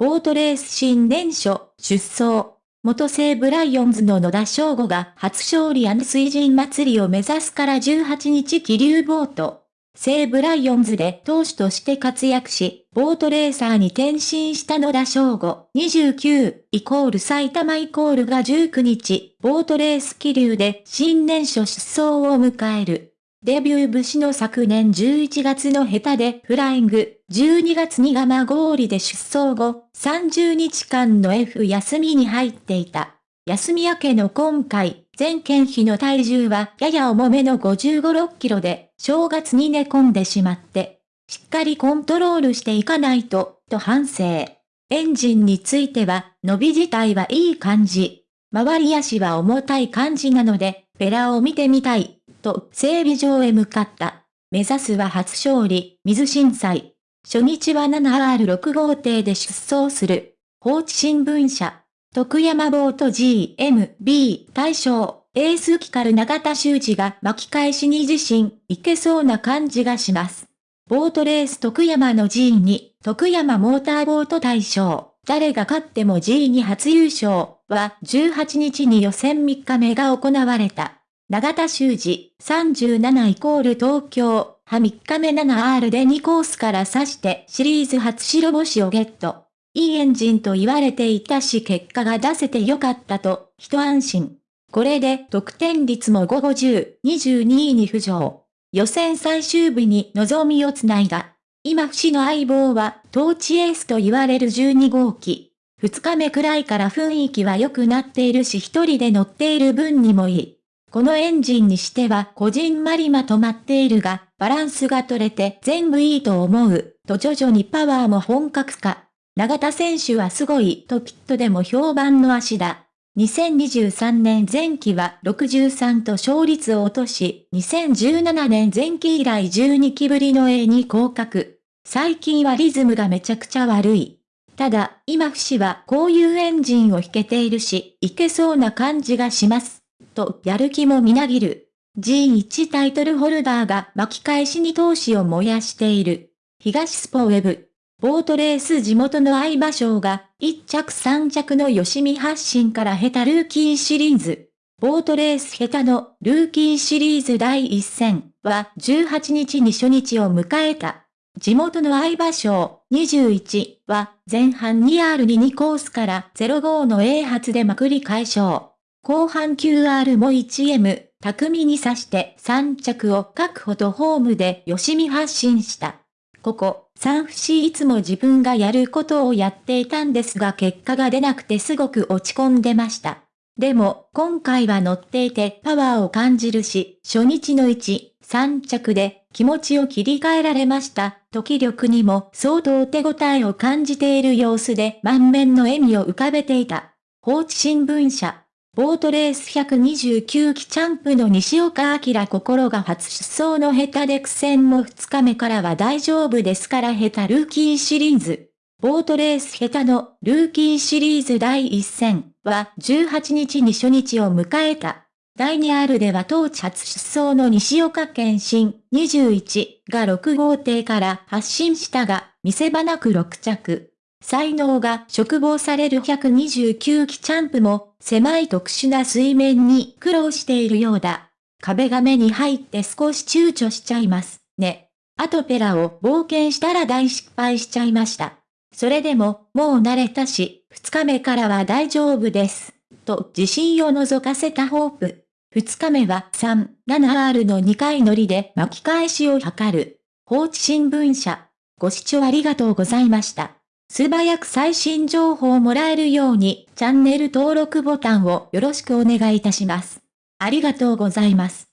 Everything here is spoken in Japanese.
ボートレース新年初、出走。元西武ライオンズの野田昇吾が初勝利水神祭りを目指すから18日桐生ボート。西武ライオンズで投手として活躍し、ボートレーサーに転身した野田昇吾29イコール埼玉イコールが19日、ボートレース桐生で新年初出走を迎える。デビュー節の昨年11月の戸田でフライング、12月に蒲郡で出走後、30日間の F 休みに入っていた。休み明けの今回、全県比の体重はやや重めの55、6キロで、正月に寝込んでしまって、しっかりコントロールしていかないと、と反省。エンジンについては、伸び自体はいい感じ。周り足は重たい感じなので、ペラを見てみたい。と整備場へ向かった。目指すは初勝利、水震災。初日は 7R6 号艇で出走する。放置新聞社。徳山ボート GMB 大賞。エースキカル永田修二が巻き返しに自信、いけそうな感じがします。ボートレース徳山の G に、徳山モーターボート大賞。誰が勝っても G に初優勝は18日に予選3日目が行われた。長田修二、37イコール東京、は3日目 7R で2コースから指してシリーズ初白星をゲット。いいエンジンと言われていたし結果が出せてよかったと、一安心。これで得点率も5 50、22位に浮上。予選最終日に望みをつないだ。今不死の相棒は、トーチエースと言われる12号機。2日目くらいから雰囲気は良くなっているし一人で乗っている分にもいい。このエンジンにしてはこじんまりまとまっているが、バランスが取れて全部いいと思う、と徐々にパワーも本格化。長田選手はすごいとピットでも評判の足だ。2023年前期は63と勝率を落とし、2017年前期以来12期ぶりの A に降格。最近はリズムがめちゃくちゃ悪い。ただ、今不死はこういうエンジンを引けているし、いけそうな感じがします。とやる気もみなぎる。G1 タイトルホルダーが巻き返しに闘志を燃やしている。東スポウェブ。ボートレース地元の相場賞が1着3着の吉見発信から下手ルーキーシリーズ。ボートレース下手のルーキーシリーズ第1戦は18日に初日を迎えた。地元の相場賞21は前半 2R に2コースから05の A 発でまくり解消。後半 QR も 1M、巧みに刺して3着を確保とホームで吉見発信した。ここ、3節いつも自分がやることをやっていたんですが結果が出なくてすごく落ち込んでました。でも、今回は乗っていてパワーを感じるし、初日の1、3着で気持ちを切り替えられました。時力にも相当手応えを感じている様子で満面の笑みを浮かべていた。放置新聞社。ボートレース129期チャンプの西岡明心が初出走の下手で苦戦も2日目からは大丈夫ですから下手ルーキーシリーズ。ボートレース下手のルーキーシリーズ第1戦は18日に初日を迎えた。第2 R では当地初出走の西岡県新21が6号艇から発進したが、見せ場なく6着。才能が嘱望される129期チャンプも、狭い特殊な水面に苦労しているようだ。壁が目に入って少し躊躇しちゃいます、ね。あとペラを冒険したら大失敗しちゃいました。それでも、もう慣れたし、二日目からは大丈夫です。と自信を覗かせたホープ。二日目は3、7R の2回乗りで巻き返しを図る。放置新聞社。ご視聴ありがとうございました。素早く最新情報をもらえるようにチャンネル登録ボタンをよろしくお願いいたします。ありがとうございます。